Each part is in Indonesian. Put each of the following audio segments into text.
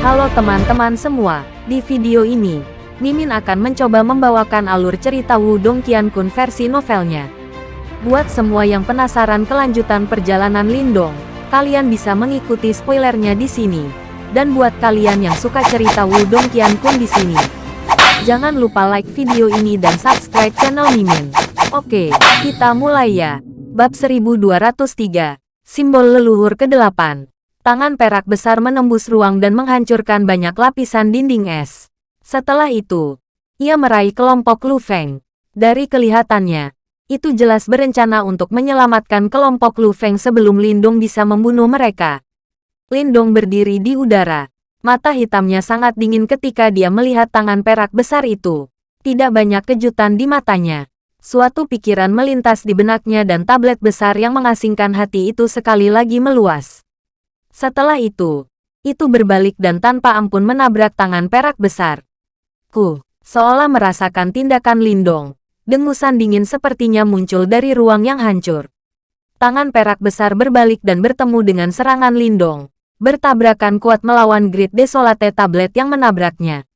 Halo teman-teman semua, di video ini, Mimin akan mencoba membawakan alur cerita Wudong Qiankun versi novelnya. Buat semua yang penasaran kelanjutan perjalanan Lindong, kalian bisa mengikuti spoilernya di sini. Dan buat kalian yang suka cerita Wudong Qiankun di sini, jangan lupa like video ini dan subscribe channel Mimin. Oke, kita mulai ya. Bab 1203, Simbol Leluhur ke-8. Tangan perak besar menembus ruang dan menghancurkan banyak lapisan dinding es. Setelah itu, ia meraih kelompok Lu Feng. Dari kelihatannya, itu jelas berencana untuk menyelamatkan kelompok Lu Feng sebelum Lindong bisa membunuh mereka. Lindong berdiri di udara. Mata hitamnya sangat dingin ketika dia melihat tangan perak besar itu. Tidak banyak kejutan di matanya. Suatu pikiran melintas di benaknya dan tablet besar yang mengasingkan hati itu sekali lagi meluas. Setelah itu, itu berbalik dan tanpa ampun menabrak tangan perak besar. Ku, seolah merasakan tindakan Lindong. Dengusan dingin sepertinya muncul dari ruang yang hancur. Tangan perak besar berbalik dan bertemu dengan serangan Lindong. Bertabrakan kuat melawan Grid Desolate tablet yang menabraknya.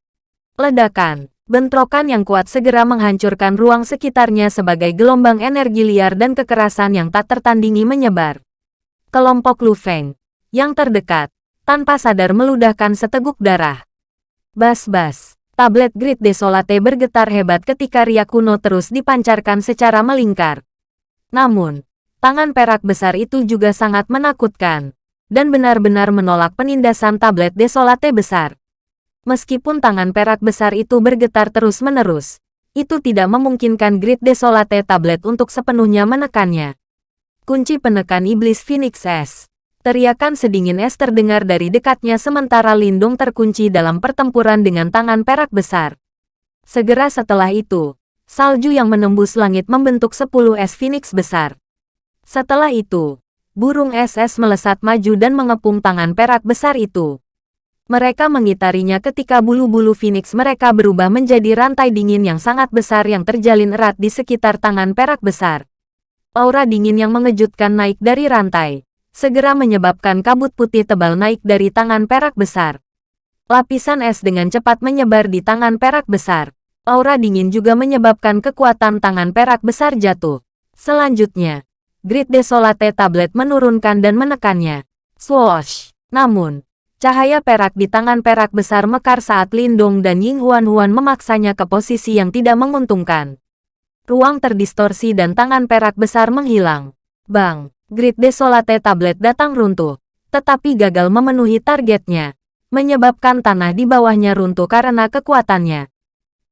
Ledakan, bentrokan yang kuat segera menghancurkan ruang sekitarnya sebagai gelombang energi liar dan kekerasan yang tak tertandingi menyebar. Kelompok Lu Feng, yang terdekat, tanpa sadar meludahkan seteguk darah. Bas-bas. Tablet Grid Desolate bergetar hebat ketika riak kuno terus dipancarkan secara melingkar. Namun, tangan perak besar itu juga sangat menakutkan, dan benar-benar menolak penindasan tablet Desolate besar. Meskipun tangan perak besar itu bergetar terus-menerus, itu tidak memungkinkan Grid Desolate tablet untuk sepenuhnya menekannya. Kunci penekan Iblis Phoenix S Teriakan sedingin es terdengar dari dekatnya sementara Lindung terkunci dalam pertempuran dengan tangan perak besar. Segera setelah itu, salju yang menembus langit membentuk sepuluh es Phoenix besar. Setelah itu, burung es-es melesat maju dan mengepung tangan perak besar itu. Mereka mengitarinya ketika bulu-bulu Phoenix mereka berubah menjadi rantai dingin yang sangat besar yang terjalin erat di sekitar tangan perak besar. Aura dingin yang mengejutkan naik dari rantai segera menyebabkan kabut putih tebal naik dari tangan perak besar. Lapisan es dengan cepat menyebar di tangan perak besar. Aura dingin juga menyebabkan kekuatan tangan perak besar jatuh. Selanjutnya, Grid Desolate Tablet menurunkan dan menekannya. Swoosh! Namun, cahaya perak di tangan perak besar mekar saat Lindong dan Ying Huan Huan memaksanya ke posisi yang tidak menguntungkan. Ruang terdistorsi dan tangan perak besar menghilang. Bang! Grid Desolate tablet datang runtuh, tetapi gagal memenuhi targetnya, menyebabkan tanah di bawahnya runtuh karena kekuatannya.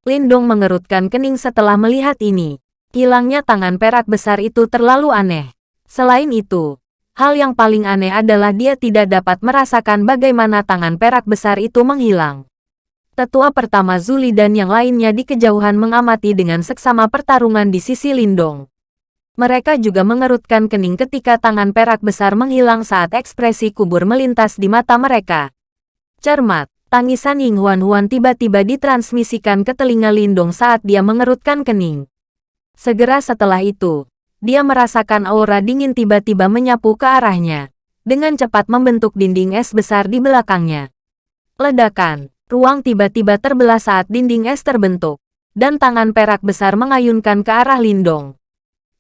Lindong mengerutkan kening setelah melihat ini. Hilangnya tangan perak besar itu terlalu aneh. Selain itu, hal yang paling aneh adalah dia tidak dapat merasakan bagaimana tangan perak besar itu menghilang. Tetua pertama Zuli dan yang lainnya di kejauhan mengamati dengan seksama pertarungan di sisi Lindong. Mereka juga mengerutkan kening ketika tangan perak besar menghilang saat ekspresi kubur melintas di mata mereka. Cermat, tangisan Ying Huan Huan tiba-tiba ditransmisikan ke telinga Lindong saat dia mengerutkan kening. Segera setelah itu, dia merasakan aura dingin tiba-tiba menyapu ke arahnya, dengan cepat membentuk dinding es besar di belakangnya. Ledakan, ruang tiba-tiba terbelah saat dinding es terbentuk, dan tangan perak besar mengayunkan ke arah Lindong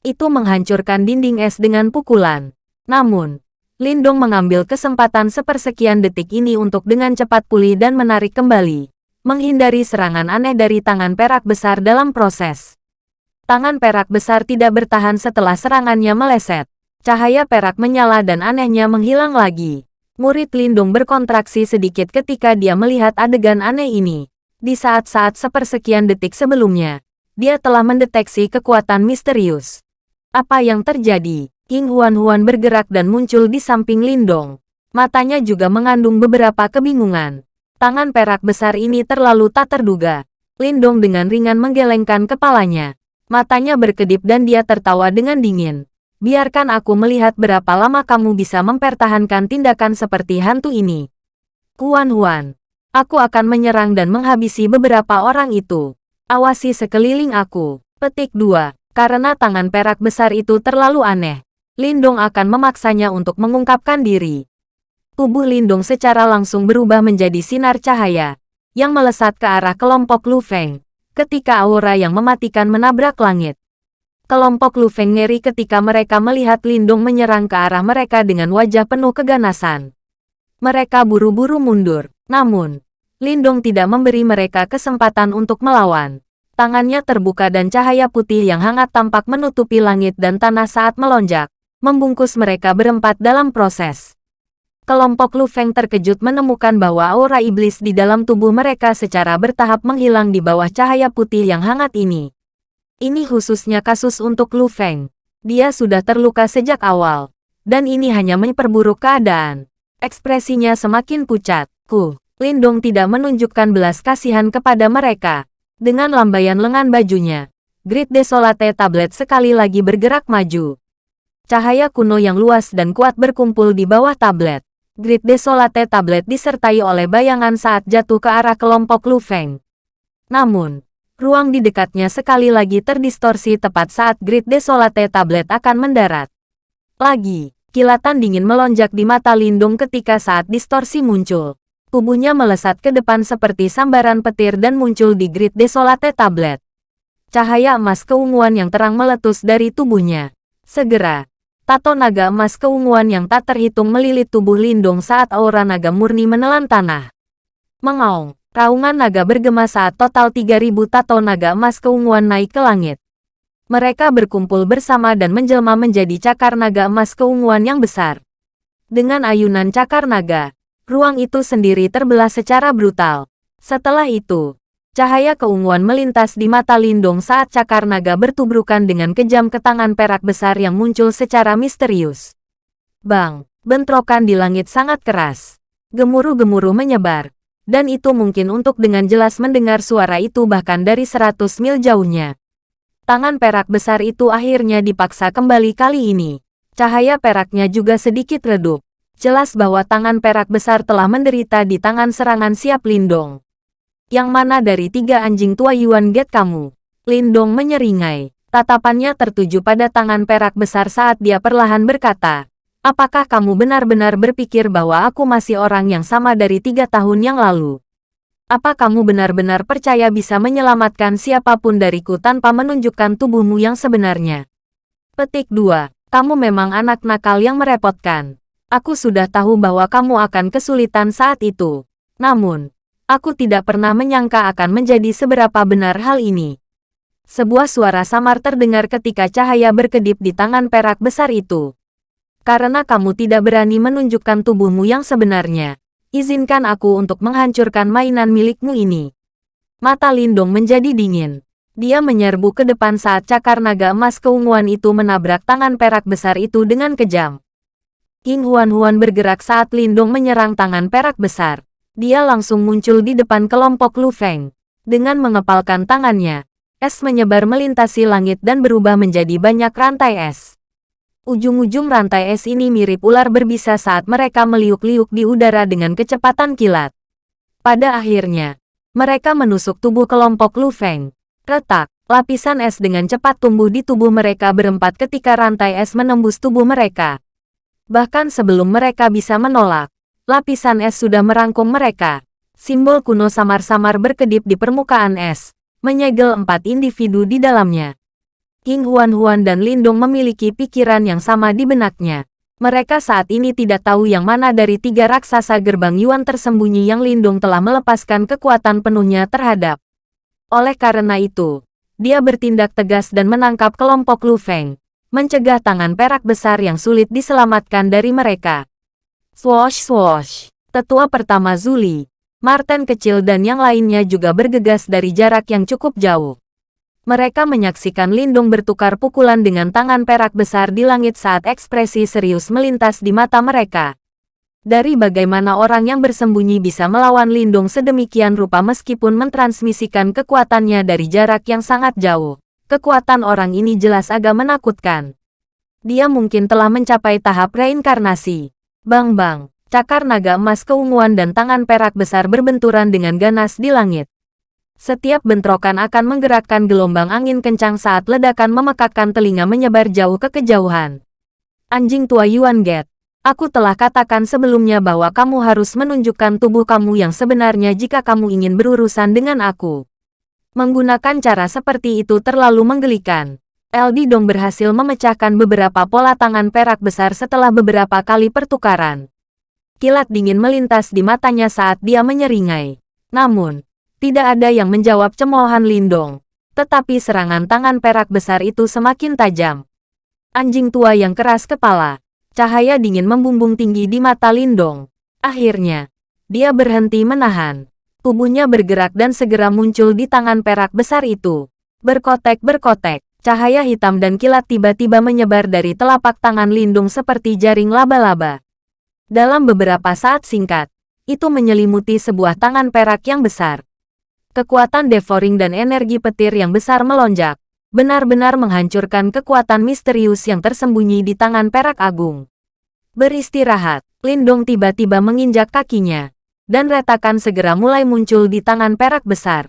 itu menghancurkan dinding es dengan pukulan. Namun, Lindong mengambil kesempatan sepersekian detik ini untuk dengan cepat pulih dan menarik kembali, menghindari serangan aneh dari tangan perak besar dalam proses. Tangan perak besar tidak bertahan setelah serangannya meleset. Cahaya perak menyala dan anehnya menghilang lagi. Murid Lindung berkontraksi sedikit ketika dia melihat adegan aneh ini. Di saat-saat sepersekian detik sebelumnya, dia telah mendeteksi kekuatan misterius. Apa yang terjadi? King Huan-Huan bergerak dan muncul di samping Lindong. Matanya juga mengandung beberapa kebingungan. Tangan perak besar ini terlalu tak terduga. Lindong dengan ringan menggelengkan kepalanya. Matanya berkedip dan dia tertawa dengan dingin. Biarkan aku melihat berapa lama kamu bisa mempertahankan tindakan seperti hantu ini. Huan Huan, aku akan menyerang dan menghabisi beberapa orang itu. Awasi sekeliling aku. Petik 2. Karena tangan perak besar itu terlalu aneh, Lindong akan memaksanya untuk mengungkapkan diri. Tubuh Lindung secara langsung berubah menjadi sinar cahaya, yang melesat ke arah kelompok Lu Feng, ketika aura yang mematikan menabrak langit. Kelompok Lu Feng ngeri ketika mereka melihat Lindung menyerang ke arah mereka dengan wajah penuh keganasan. Mereka buru-buru mundur, namun, Lindung tidak memberi mereka kesempatan untuk melawan. Tangannya terbuka dan cahaya putih yang hangat tampak menutupi langit dan tanah saat melonjak, membungkus mereka berempat dalam proses. Kelompok Lu Feng terkejut menemukan bahwa aura iblis di dalam tubuh mereka secara bertahap menghilang di bawah cahaya putih yang hangat ini. Ini khususnya kasus untuk Lu Feng. Dia sudah terluka sejak awal. Dan ini hanya memperburuk keadaan. Ekspresinya semakin pucat. Ku, Lindong tidak menunjukkan belas kasihan kepada mereka. Dengan lambaian lengan bajunya, Grid Desolate Tablet sekali lagi bergerak maju. Cahaya kuno yang luas dan kuat berkumpul di bawah tablet. Grid Desolate Tablet disertai oleh bayangan saat jatuh ke arah kelompok Lu Feng. Namun, ruang di dekatnya sekali lagi terdistorsi tepat saat Grid Desolate Tablet akan mendarat. Lagi, kilatan dingin melonjak di mata Lindung ketika saat distorsi muncul. Tubuhnya melesat ke depan seperti sambaran petir dan muncul di Grid Desolate Tablet. Cahaya emas keunguan yang terang meletus dari tubuhnya. Segera, Tato naga emas keunguan yang tak terhitung melilit tubuh Lindung saat aura naga murni menelan tanah. Mengaung, raungan naga bergema saat total 3000 tato naga emas keunguan naik ke langit. Mereka berkumpul bersama dan menjelma menjadi cakar naga emas keunguan yang besar. Dengan ayunan cakar naga, ruang itu sendiri terbelah secara brutal. Setelah itu, Cahaya keunguan melintas di mata Lindong saat cakar naga bertubrukan dengan kejam ke tangan perak besar yang muncul secara misterius. Bang, bentrokan di langit sangat keras. Gemuruh-gemuruh menyebar. Dan itu mungkin untuk dengan jelas mendengar suara itu bahkan dari seratus mil jauhnya. Tangan perak besar itu akhirnya dipaksa kembali kali ini. Cahaya peraknya juga sedikit redup. Jelas bahwa tangan perak besar telah menderita di tangan serangan siap Lindong. Yang mana dari tiga anjing tua Yuan Get kamu? Lindong menyeringai. Tatapannya tertuju pada tangan perak besar saat dia perlahan berkata, Apakah kamu benar-benar berpikir bahwa aku masih orang yang sama dari tiga tahun yang lalu? Apa kamu benar-benar percaya bisa menyelamatkan siapa pun dariku tanpa menunjukkan tubuhmu yang sebenarnya? Petik 2. Kamu memang anak nakal yang merepotkan. Aku sudah tahu bahwa kamu akan kesulitan saat itu. Namun, Aku tidak pernah menyangka akan menjadi seberapa benar hal ini. Sebuah suara samar terdengar ketika cahaya berkedip di tangan perak besar itu. Karena kamu tidak berani menunjukkan tubuhmu yang sebenarnya, izinkan aku untuk menghancurkan mainan milikmu ini. Mata Lindong menjadi dingin. Dia menyerbu ke depan saat cakar naga emas keunguan itu menabrak tangan perak besar itu dengan kejam. King Huan-Huan bergerak saat Lindong menyerang tangan perak besar. Dia langsung muncul di depan kelompok Lu Feng. Dengan mengepalkan tangannya, es menyebar melintasi langit dan berubah menjadi banyak rantai es. Ujung-ujung rantai es ini mirip ular berbisa saat mereka meliuk-liuk di udara dengan kecepatan kilat. Pada akhirnya, mereka menusuk tubuh kelompok Lu Feng. Retak, lapisan es dengan cepat tumbuh di tubuh mereka berempat ketika rantai es menembus tubuh mereka. Bahkan sebelum mereka bisa menolak, Lapisan es sudah merangkum mereka. Simbol kuno samar-samar berkedip di permukaan es, menyegel empat individu di dalamnya. King Huan-Huan dan Lindong memiliki pikiran yang sama di benaknya. Mereka saat ini tidak tahu yang mana dari tiga raksasa gerbang Yuan tersembunyi yang Lindong telah melepaskan kekuatan penuhnya terhadap. Oleh karena itu, dia bertindak tegas dan menangkap kelompok Lu Feng, mencegah tangan perak besar yang sulit diselamatkan dari mereka. Swosh swosh. Tetua pertama Zuli, Martin kecil dan yang lainnya juga bergegas dari jarak yang cukup jauh. Mereka menyaksikan Lindung bertukar pukulan dengan tangan perak besar di langit saat ekspresi serius melintas di mata mereka. Dari bagaimana orang yang bersembunyi bisa melawan Lindung sedemikian rupa meskipun mentransmisikan kekuatannya dari jarak yang sangat jauh. Kekuatan orang ini jelas agak menakutkan. Dia mungkin telah mencapai tahap reinkarnasi. Bang-bang, cakar naga emas keunguan dan tangan perak besar berbenturan dengan ganas di langit. Setiap bentrokan akan menggerakkan gelombang angin kencang saat ledakan memekakkan telinga menyebar jauh ke kejauhan. Anjing tua Yuan Get, Aku telah katakan sebelumnya bahwa kamu harus menunjukkan tubuh kamu yang sebenarnya jika kamu ingin berurusan dengan aku. Menggunakan cara seperti itu terlalu menggelikan. Eldi Dong berhasil memecahkan beberapa pola tangan perak besar setelah beberapa kali pertukaran. Kilat dingin melintas di matanya saat dia menyeringai. Namun, tidak ada yang menjawab cemoohan Lindong. Tetapi serangan tangan perak besar itu semakin tajam. Anjing tua yang keras kepala. Cahaya dingin membumbung tinggi di mata Lindong. Akhirnya, dia berhenti menahan. Tubuhnya bergerak dan segera muncul di tangan perak besar itu. Berkotek-berkotek, cahaya hitam dan kilat tiba-tiba menyebar dari telapak tangan Lindung seperti jaring laba-laba. Dalam beberapa saat singkat, itu menyelimuti sebuah tangan perak yang besar. Kekuatan devouring dan energi petir yang besar melonjak, benar-benar menghancurkan kekuatan misterius yang tersembunyi di tangan perak agung. Beristirahat, Lindong tiba-tiba menginjak kakinya, dan retakan segera mulai muncul di tangan perak besar.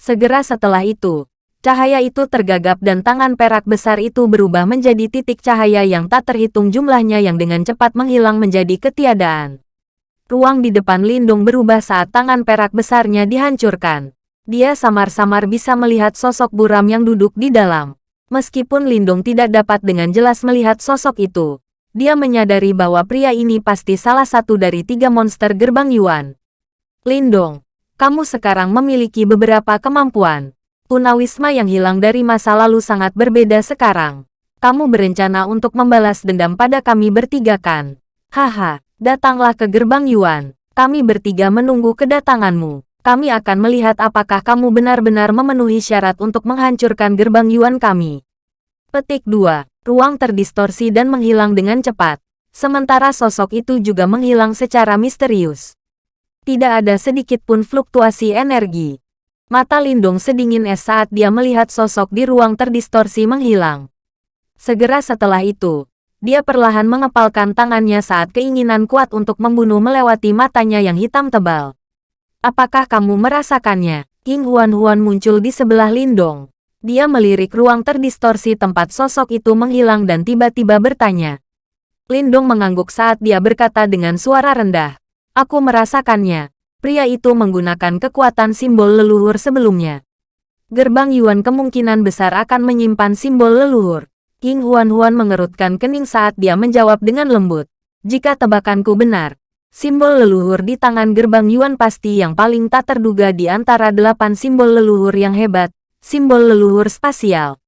Segera setelah itu, cahaya itu tergagap dan tangan perak besar itu berubah menjadi titik cahaya yang tak terhitung jumlahnya yang dengan cepat menghilang menjadi ketiadaan. Ruang di depan Lindung berubah saat tangan perak besarnya dihancurkan. Dia samar-samar bisa melihat sosok buram yang duduk di dalam. Meskipun Lindung tidak dapat dengan jelas melihat sosok itu, dia menyadari bahwa pria ini pasti salah satu dari tiga monster gerbang Yuan. Lindong, kamu sekarang memiliki beberapa kemampuan. Tunawisma yang hilang dari masa lalu sangat berbeda sekarang. Kamu berencana untuk membalas dendam pada kami bertiga kan? Haha, datanglah ke gerbang Yuan. Kami bertiga menunggu kedatanganmu kami akan melihat apakah kamu benar-benar memenuhi syarat untuk menghancurkan gerbang Yuan kami. Petik 2. Ruang terdistorsi dan menghilang dengan cepat. Sementara sosok itu juga menghilang secara misterius. Tidak ada sedikit pun fluktuasi energi. Mata Lindung sedingin es saat dia melihat sosok di ruang terdistorsi menghilang. Segera setelah itu, dia perlahan mengepalkan tangannya saat keinginan kuat untuk membunuh melewati matanya yang hitam tebal. Apakah kamu merasakannya? King Huan-Huan muncul di sebelah Lindong. Dia melirik ruang terdistorsi tempat sosok itu menghilang dan tiba-tiba bertanya. Lindong mengangguk saat dia berkata dengan suara rendah. Aku merasakannya. Pria itu menggunakan kekuatan simbol leluhur sebelumnya. Gerbang Yuan kemungkinan besar akan menyimpan simbol leluhur. King Huan-Huan mengerutkan kening saat dia menjawab dengan lembut. Jika tebakanku benar, Simbol leluhur di tangan gerbang Yuan pasti yang paling tak terduga di antara delapan simbol leluhur yang hebat, simbol leluhur spasial.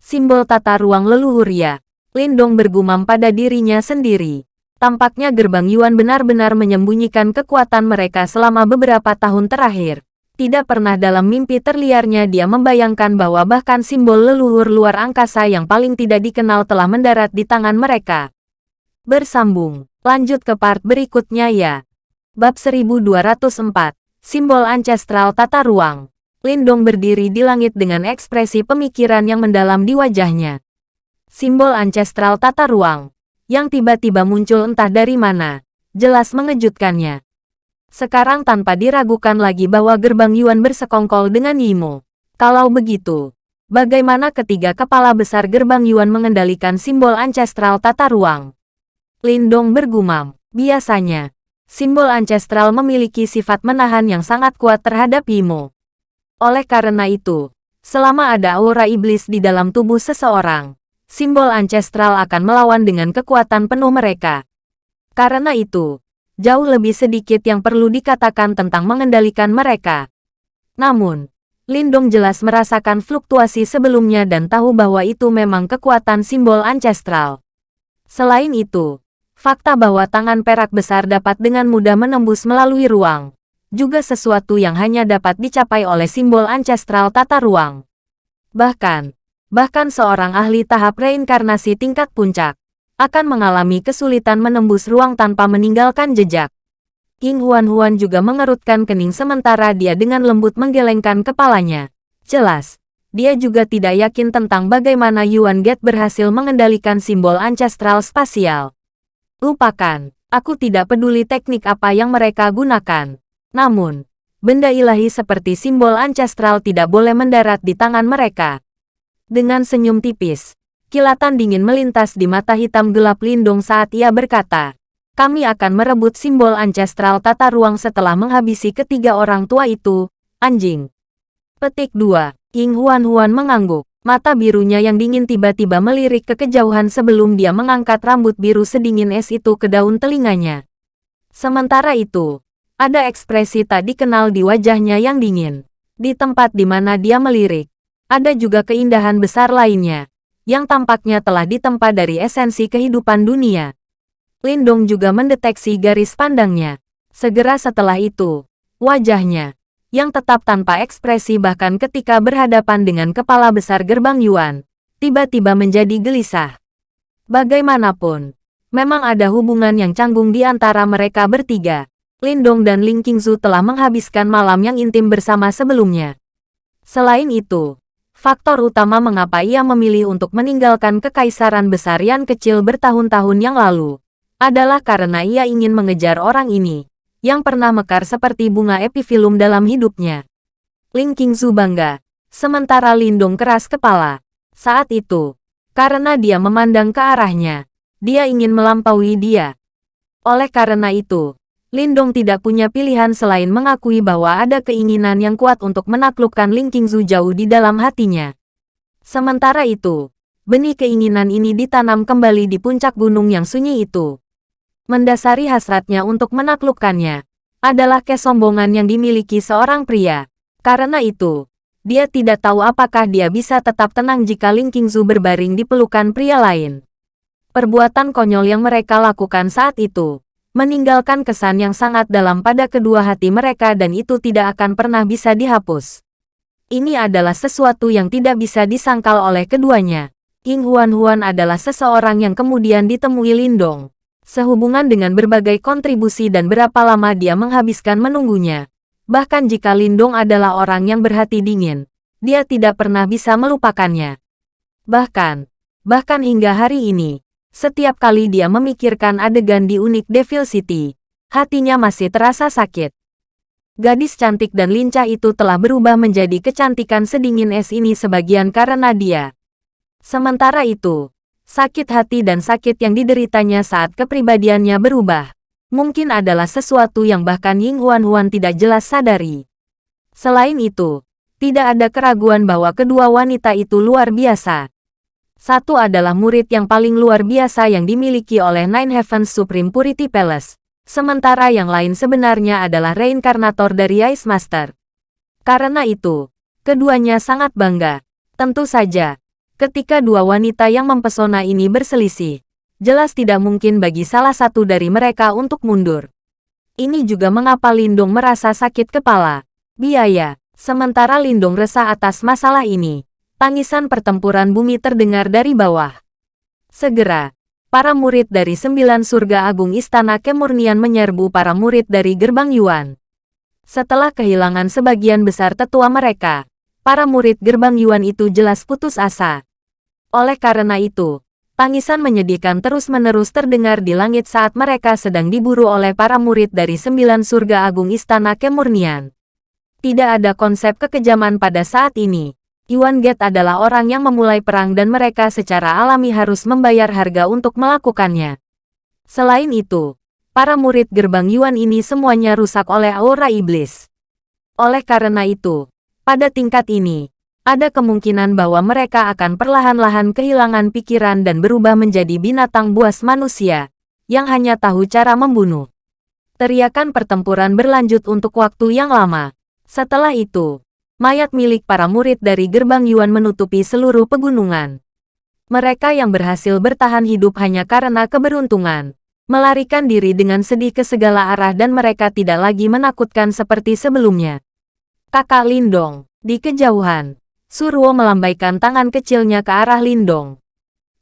Simbol tata ruang leluhur ya. Lindong bergumam pada dirinya sendiri. Tampaknya gerbang Yuan benar-benar menyembunyikan kekuatan mereka selama beberapa tahun terakhir. Tidak pernah dalam mimpi terliarnya dia membayangkan bahwa bahkan simbol leluhur luar angkasa yang paling tidak dikenal telah mendarat di tangan mereka. Bersambung Lanjut ke part berikutnya ya. Bab 1204. Simbol Ancestral Tata Ruang. Lindong berdiri di langit dengan ekspresi pemikiran yang mendalam di wajahnya. Simbol Ancestral Tata Ruang. Yang tiba-tiba muncul entah dari mana. Jelas mengejutkannya. Sekarang tanpa diragukan lagi bahwa gerbang Yuan bersekongkol dengan Yimo. Kalau begitu, bagaimana ketiga kepala besar gerbang Yuan mengendalikan simbol ancestral tata ruang? Lindong bergumam. Biasanya, simbol ancestral memiliki sifat menahan yang sangat kuat terhadap Imo. Oleh karena itu, selama ada aura iblis di dalam tubuh seseorang, simbol ancestral akan melawan dengan kekuatan penuh mereka. Karena itu, jauh lebih sedikit yang perlu dikatakan tentang mengendalikan mereka. Namun, Lindong jelas merasakan fluktuasi sebelumnya dan tahu bahwa itu memang kekuatan simbol ancestral. Selain itu, Fakta bahwa tangan perak besar dapat dengan mudah menembus melalui ruang, juga sesuatu yang hanya dapat dicapai oleh simbol ancestral tata ruang. Bahkan, bahkan seorang ahli tahap reinkarnasi tingkat puncak, akan mengalami kesulitan menembus ruang tanpa meninggalkan jejak. King Huan-Huan juga mengerutkan kening sementara dia dengan lembut menggelengkan kepalanya. Jelas, dia juga tidak yakin tentang bagaimana Yuan Get berhasil mengendalikan simbol ancestral spasial. Lupakan, aku tidak peduli teknik apa yang mereka gunakan. Namun, benda ilahi seperti simbol ancestral tidak boleh mendarat di tangan mereka. Dengan senyum tipis, Kilatan dingin melintas di mata hitam gelap Lindong saat ia berkata, kami akan merebut simbol ancestral tata ruang setelah menghabisi ketiga orang tua itu, anjing. Petik 2. Ying Huan Huan mengangguk. Mata birunya yang dingin tiba-tiba melirik ke kejauhan sebelum dia mengangkat rambut biru sedingin es itu ke daun telinganya. Sementara itu, ada ekspresi tak dikenal di wajahnya yang dingin. Di tempat di mana dia melirik, ada juga keindahan besar lainnya, yang tampaknya telah ditempa dari esensi kehidupan dunia. Lindong juga mendeteksi garis pandangnya. Segera setelah itu, wajahnya, yang tetap tanpa ekspresi bahkan ketika berhadapan dengan kepala besar gerbang Yuan, tiba-tiba menjadi gelisah. Bagaimanapun, memang ada hubungan yang canggung di antara mereka bertiga. Lindong dan Ling Qingzu telah menghabiskan malam yang intim bersama sebelumnya. Selain itu, faktor utama mengapa ia memilih untuk meninggalkan kekaisaran besar yang kecil bertahun-tahun yang lalu, adalah karena ia ingin mengejar orang ini yang pernah mekar seperti bunga epifilum dalam hidupnya. Ling Qingzu bangga, sementara Lindong keras kepala. Saat itu, karena dia memandang ke arahnya, dia ingin melampaui dia. Oleh karena itu, Lindong tidak punya pilihan selain mengakui bahwa ada keinginan yang kuat untuk menaklukkan Ling Qingzu jauh di dalam hatinya. Sementara itu, benih keinginan ini ditanam kembali di puncak gunung yang sunyi itu mendasari hasratnya untuk menaklukkannya, adalah kesombongan yang dimiliki seorang pria. Karena itu, dia tidak tahu apakah dia bisa tetap tenang jika Ling Qingzu berbaring di pelukan pria lain. Perbuatan konyol yang mereka lakukan saat itu, meninggalkan kesan yang sangat dalam pada kedua hati mereka dan itu tidak akan pernah bisa dihapus. Ini adalah sesuatu yang tidak bisa disangkal oleh keduanya. King Huan Huan adalah seseorang yang kemudian ditemui Lindong sehubungan dengan berbagai kontribusi dan berapa lama dia menghabiskan menunggunya. Bahkan jika Lindong adalah orang yang berhati dingin, dia tidak pernah bisa melupakannya. Bahkan, bahkan hingga hari ini, setiap kali dia memikirkan adegan di unik Devil City, hatinya masih terasa sakit. Gadis cantik dan lincah itu telah berubah menjadi kecantikan sedingin es ini sebagian karena dia. Sementara itu, sakit hati dan sakit yang dideritanya saat kepribadiannya berubah, mungkin adalah sesuatu yang bahkan Ying Huan Huan tidak jelas sadari. Selain itu, tidak ada keraguan bahwa kedua wanita itu luar biasa. Satu adalah murid yang paling luar biasa yang dimiliki oleh Nine Heavens Supreme Purity Palace, sementara yang lain sebenarnya adalah reinkarnator dari Ice Master. Karena itu, keduanya sangat bangga. Tentu saja, Ketika dua wanita yang mempesona ini berselisih, jelas tidak mungkin bagi salah satu dari mereka untuk mundur. Ini juga mengapa Lindung merasa sakit kepala. Biaya. Sementara Lindung resah atas masalah ini, tangisan pertempuran bumi terdengar dari bawah. Segera, para murid dari sembilan surga agung Istana Kemurnian menyerbu para murid dari Gerbang Yuan. Setelah kehilangan sebagian besar tetua mereka, para murid gerbang Yuan itu jelas putus asa. Oleh karena itu, tangisan menyedihkan terus-menerus terdengar di langit saat mereka sedang diburu oleh para murid dari sembilan surga agung Istana Kemurnian. Tidak ada konsep kekejaman pada saat ini. Yuan Gate adalah orang yang memulai perang dan mereka secara alami harus membayar harga untuk melakukannya. Selain itu, para murid gerbang Yuan ini semuanya rusak oleh aura iblis. Oleh karena itu, pada tingkat ini, ada kemungkinan bahwa mereka akan perlahan-lahan kehilangan pikiran dan berubah menjadi binatang buas manusia, yang hanya tahu cara membunuh. Teriakan pertempuran berlanjut untuk waktu yang lama. Setelah itu, mayat milik para murid dari gerbang Yuan menutupi seluruh pegunungan. Mereka yang berhasil bertahan hidup hanya karena keberuntungan, melarikan diri dengan sedih ke segala arah dan mereka tidak lagi menakutkan seperti sebelumnya. Kakak Lindong, di kejauhan, Surwo melambaikan tangan kecilnya ke arah Lindong.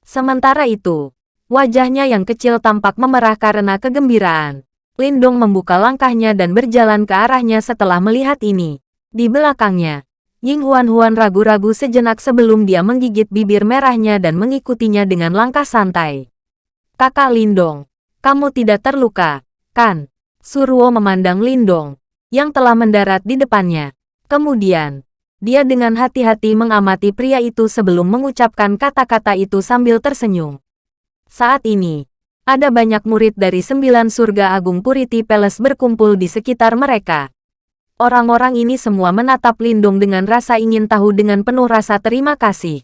Sementara itu, wajahnya yang kecil tampak memerah karena kegembiraan. Lindong membuka langkahnya dan berjalan ke arahnya setelah melihat ini. Di belakangnya, Ying Huan Huan ragu-ragu sejenak sebelum dia menggigit bibir merahnya dan mengikutinya dengan langkah santai. Kakak Lindong, kamu tidak terluka, kan? Surwo memandang Lindong, yang telah mendarat di depannya. Kemudian, Dia dengan hati-hati mengamati pria itu sebelum mengucapkan kata-kata itu sambil tersenyum. Saat ini, ada banyak murid dari sembilan surga agung Purity Palace berkumpul di sekitar mereka. Orang-orang ini semua menatap Lindung dengan rasa ingin tahu dengan penuh rasa terima kasih.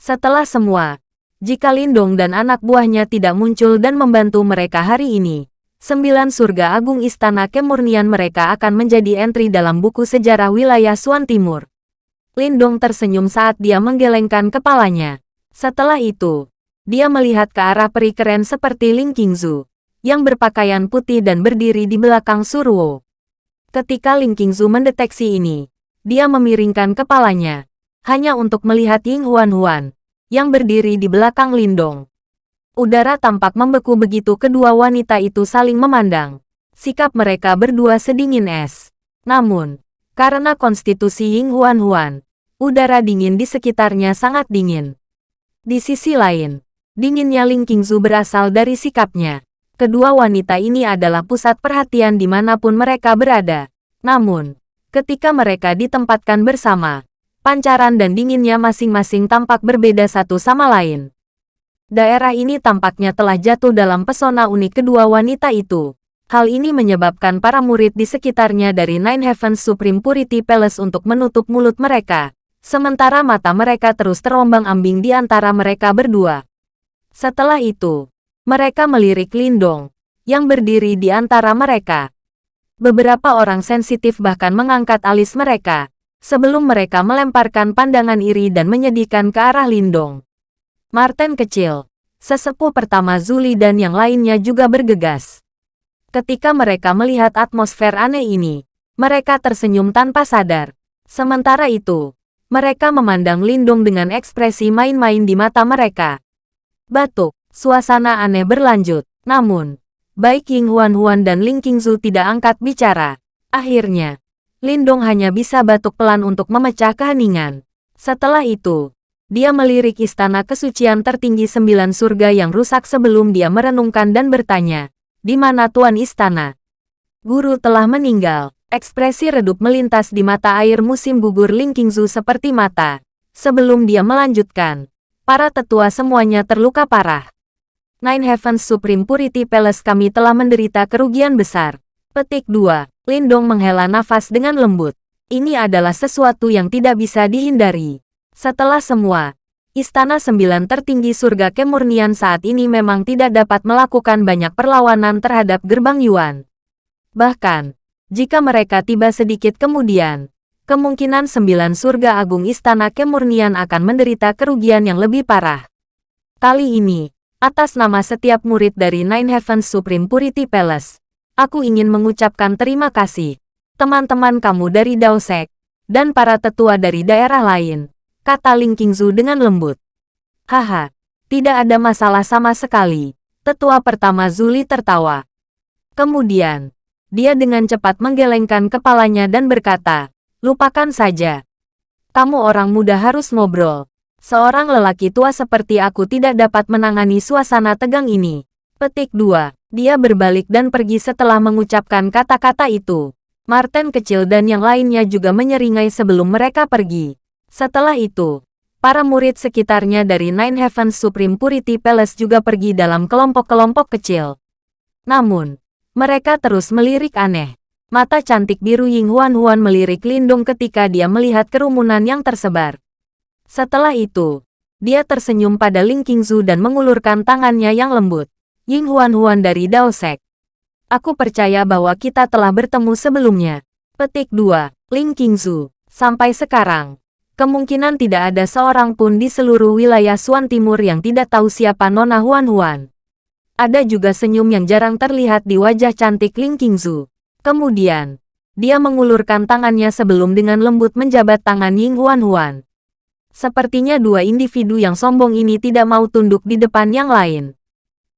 Setelah semua, jika Lindung dan anak buahnya tidak muncul dan membantu mereka hari ini, sembilan surga agung istana kemurnian mereka akan menjadi entry dalam buku sejarah wilayah Suan Timur. Lindong tersenyum saat dia menggelengkan kepalanya. Setelah itu, dia melihat ke arah peri keren seperti Ling Qingzu, yang berpakaian putih dan berdiri di belakang Surwo. Ketika Ling Qingzu mendeteksi ini, dia memiringkan kepalanya, hanya untuk melihat Ying Huan Huan, yang berdiri di belakang Lindong. Udara tampak membeku begitu kedua wanita itu saling memandang. Sikap mereka berdua sedingin es. Namun, karena konstitusi Ying Huan Huan, udara dingin di sekitarnya sangat dingin. Di sisi lain, dinginnya Ling Qingzu berasal dari sikapnya. Kedua wanita ini adalah pusat perhatian di mana pun mereka berada. Namun, ketika mereka ditempatkan bersama, pancaran dan dinginnya masing-masing tampak berbeda satu sama lain. Daerah ini tampaknya telah jatuh dalam pesona unik kedua wanita itu. Hal ini menyebabkan para murid di sekitarnya dari Nine Heavens Supreme Purity Palace untuk menutup mulut mereka, sementara mata mereka terus terombang-ambing di antara mereka berdua. Setelah itu, mereka melirik Lindong, yang berdiri di antara mereka. Beberapa orang sensitif bahkan mengangkat alis mereka, sebelum mereka melemparkan pandangan iri dan menyedihkan ke arah Lindong. Martin kecil, sesepuh pertama Zuli dan yang lainnya juga bergegas. Ketika mereka melihat atmosfer aneh ini, mereka tersenyum tanpa sadar. Sementara itu, mereka memandang Lindung dengan ekspresi main-main di mata mereka. Batuk, suasana aneh berlanjut. Namun, baik Ying Huan Huan dan Ling Qingzu tidak angkat bicara. Akhirnya, Lindong hanya bisa batuk pelan untuk memecah keheningan. Setelah itu, dia melirik istana kesucian tertinggi sembilan surga yang rusak sebelum dia merenungkan dan bertanya, di mana Tuan Istana? Guru telah meninggal. Ekspresi redup melintas di mata air musim gugur Ling Qingzu seperti mata. Sebelum dia melanjutkan, para tetua semuanya terluka parah. Nine Heavens Supreme Purity Palace kami telah menderita kerugian besar. Petik 2. Lindong menghela nafas dengan lembut. Ini adalah sesuatu yang tidak bisa dihindari. Setelah semua, Istana Sembilan tertinggi surga kemurnian saat ini memang tidak dapat melakukan banyak perlawanan terhadap gerbang Yuan. Bahkan, jika mereka tiba sedikit kemudian, kemungkinan sembilan surga agung Istana Kemurnian akan menderita kerugian yang lebih parah. Kali ini, atas nama setiap murid dari Nine Heavens Supreme Purity Palace, aku ingin mengucapkan terima kasih, teman-teman kamu dari Daosek, dan para tetua dari daerah lain kata Ling Qingzu dengan lembut. Haha, tidak ada masalah sama sekali. Tetua pertama Zuli tertawa. Kemudian, dia dengan cepat menggelengkan kepalanya dan berkata, lupakan saja. Kamu orang muda harus ngobrol. Seorang lelaki tua seperti aku tidak dapat menangani suasana tegang ini. Petik 2. Dia berbalik dan pergi setelah mengucapkan kata-kata itu. Martin kecil dan yang lainnya juga menyeringai sebelum mereka pergi. Setelah itu, para murid sekitarnya dari Nine Heavens Supreme Purity Palace juga pergi dalam kelompok-kelompok kecil. Namun, mereka terus melirik aneh. Mata cantik biru Ying Huan Huan melirik Lindung ketika dia melihat kerumunan yang tersebar. Setelah itu, dia tersenyum pada Ling Qingzu dan mengulurkan tangannya yang lembut. Ying Huan Huan dari Dao Sek. Aku percaya bahwa kita telah bertemu sebelumnya. Petik 2. Ling Qingzu. Sampai sekarang, Kemungkinan tidak ada seorang pun di seluruh wilayah Suan Timur yang tidak tahu siapa Nona Huan Huan. Ada juga senyum yang jarang terlihat di wajah cantik Ling Qingzu. Kemudian, dia mengulurkan tangannya sebelum dengan lembut menjabat tangan Ying Huan Huan. Sepertinya dua individu yang sombong ini tidak mau tunduk di depan yang lain.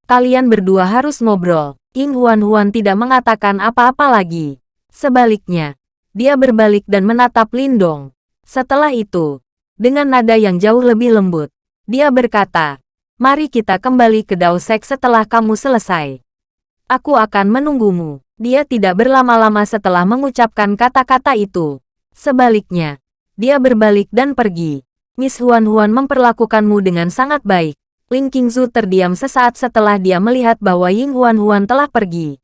Kalian berdua harus ngobrol. Ying Huan Huan tidak mengatakan apa-apa lagi. Sebaliknya, dia berbalik dan menatap Lindong. Setelah itu, dengan nada yang jauh lebih lembut, dia berkata, Mari kita kembali ke Daosek setelah kamu selesai. Aku akan menunggumu. Dia tidak berlama-lama setelah mengucapkan kata-kata itu. Sebaliknya, Dia berbalik dan pergi. Miss Huan Huan memperlakukanmu dengan sangat baik. Ling Qingzu terdiam sesaat setelah dia melihat bahwa Ying Huan Huan telah pergi.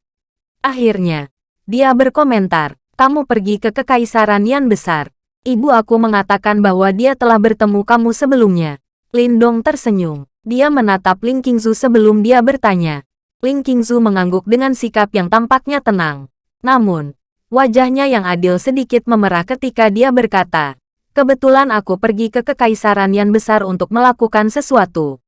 Akhirnya, dia berkomentar, kamu pergi ke Kekaisaran Yan Besar. Ibu aku mengatakan bahwa dia telah bertemu kamu sebelumnya. Lindong tersenyum. Dia menatap Ling Qingzu sebelum dia bertanya. Ling Qingzu mengangguk dengan sikap yang tampaknya tenang. Namun, wajahnya yang adil sedikit memerah ketika dia berkata, Kebetulan aku pergi ke Kekaisaran yang besar untuk melakukan sesuatu.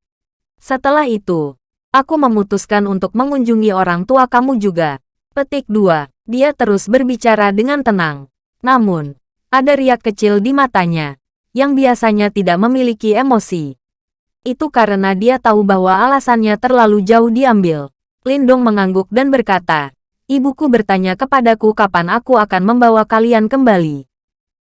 Setelah itu, aku memutuskan untuk mengunjungi orang tua kamu juga. Petik 2. Dia terus berbicara dengan tenang. Namun, ada riak kecil di matanya, yang biasanya tidak memiliki emosi. Itu karena dia tahu bahwa alasannya terlalu jauh diambil. Lindong mengangguk dan berkata, Ibuku bertanya kepadaku kapan aku akan membawa kalian kembali.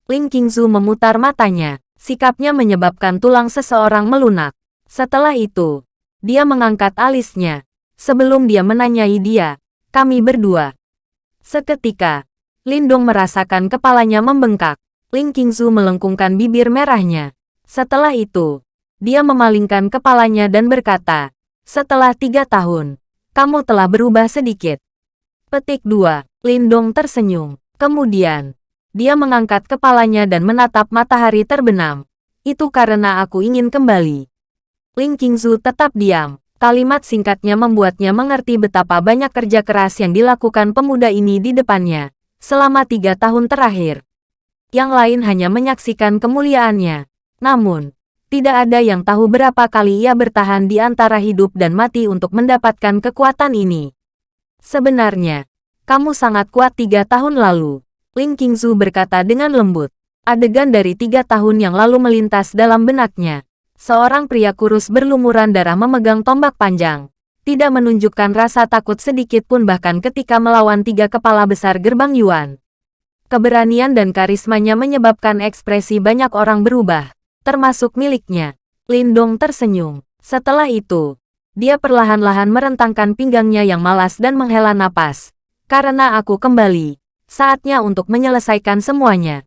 Ling Qingzu memutar matanya. Sikapnya menyebabkan tulang seseorang melunak. Setelah itu, dia mengangkat alisnya. Sebelum dia menanyai dia, kami berdua. Seketika, Lindong merasakan kepalanya membengkak. Ling Qingzu melengkungkan bibir merahnya. Setelah itu, dia memalingkan kepalanya dan berkata, setelah tiga tahun, kamu telah berubah sedikit. Petik 2. Lindong tersenyum. Kemudian, dia mengangkat kepalanya dan menatap matahari terbenam. Itu karena aku ingin kembali. Ling Qingzu tetap diam. Kalimat singkatnya membuatnya mengerti betapa banyak kerja keras yang dilakukan pemuda ini di depannya. Selama tiga tahun terakhir. Yang lain hanya menyaksikan kemuliaannya. Namun, tidak ada yang tahu berapa kali ia bertahan di antara hidup dan mati untuk mendapatkan kekuatan ini. Sebenarnya, kamu sangat kuat tiga tahun lalu. Ling Qingzu berkata dengan lembut. Adegan dari tiga tahun yang lalu melintas dalam benaknya. Seorang pria kurus berlumuran darah memegang tombak panjang. Tidak menunjukkan rasa takut sedikit pun bahkan ketika melawan tiga kepala besar gerbang Yuan. Keberanian dan karismanya menyebabkan ekspresi banyak orang berubah, termasuk miliknya. Lindong tersenyum. Setelah itu, dia perlahan-lahan merentangkan pinggangnya yang malas dan menghela napas. Karena aku kembali, Saatnya untuk menyelesaikan semuanya.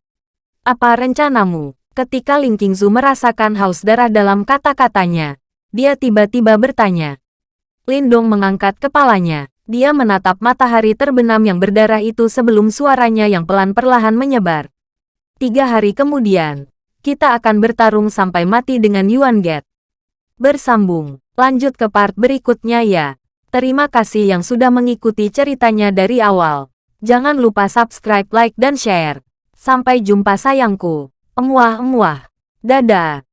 Apa rencanamu? Ketika Ling Qingzu merasakan haus darah dalam kata-katanya, dia tiba-tiba bertanya. Lindong mengangkat kepalanya. Dia menatap matahari terbenam yang berdarah itu sebelum suaranya yang pelan perlahan menyebar. Tiga hari kemudian, kita akan bertarung sampai mati dengan Yuan Get. Bersambung, lanjut ke part berikutnya ya. Terima kasih yang sudah mengikuti ceritanya dari awal. Jangan lupa subscribe, like, dan share. Sampai jumpa sayangku. Emuah-emuah. Dadah.